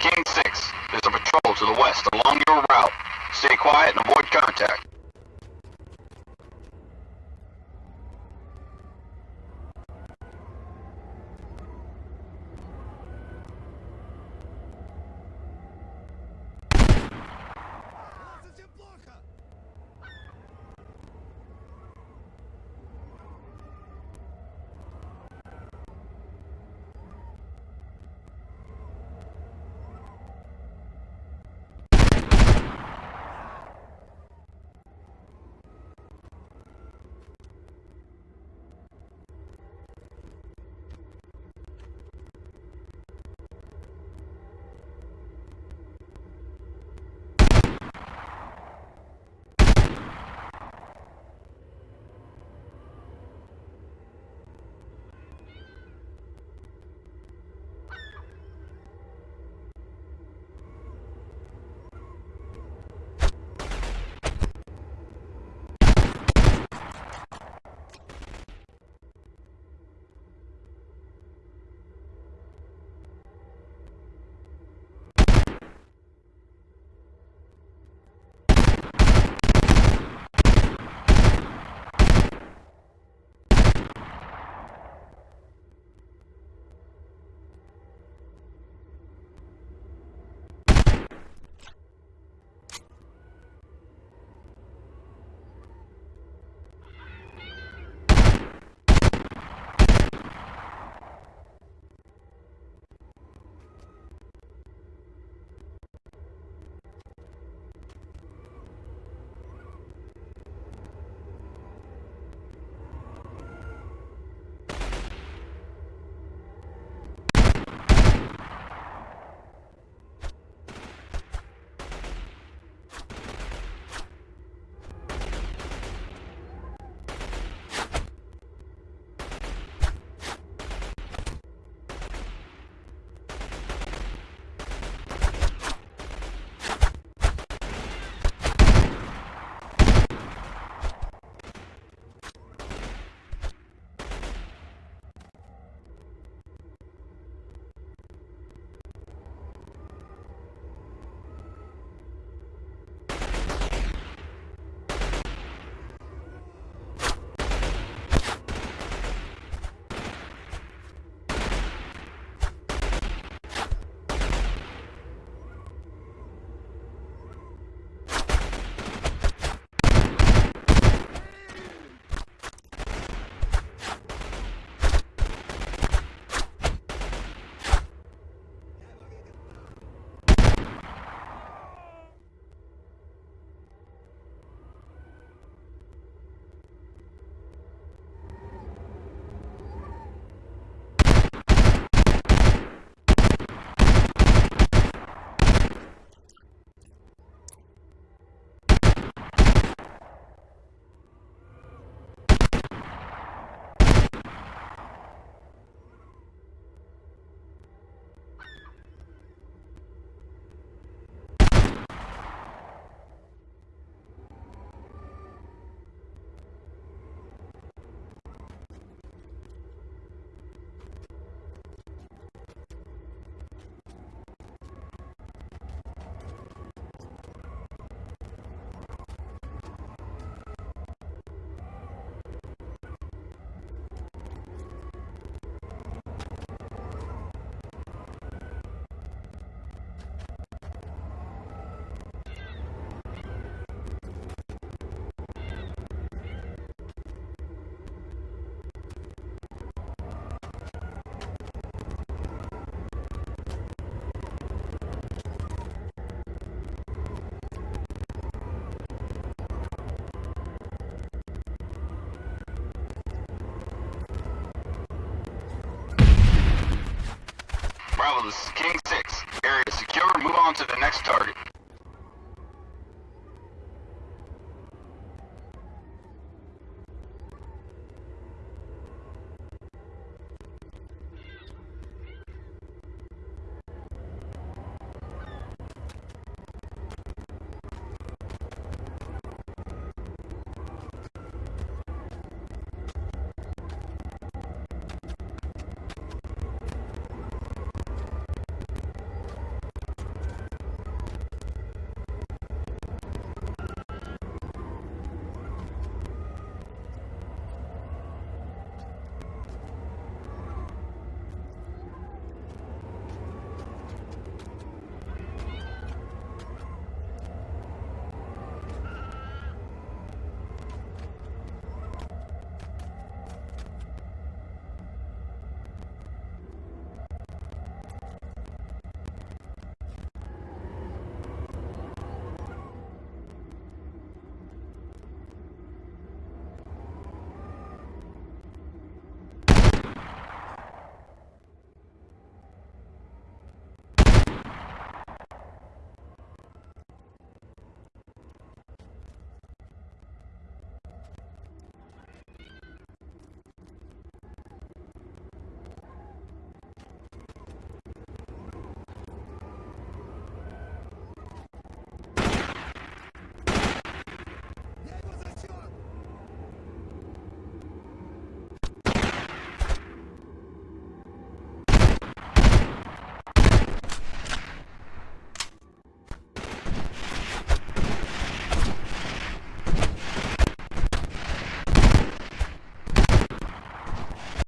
King 6. There's a patrol to the west along your route. Stay quiet and avoid contact. Bravo, this is King 6. Area secure. Move on to the next target.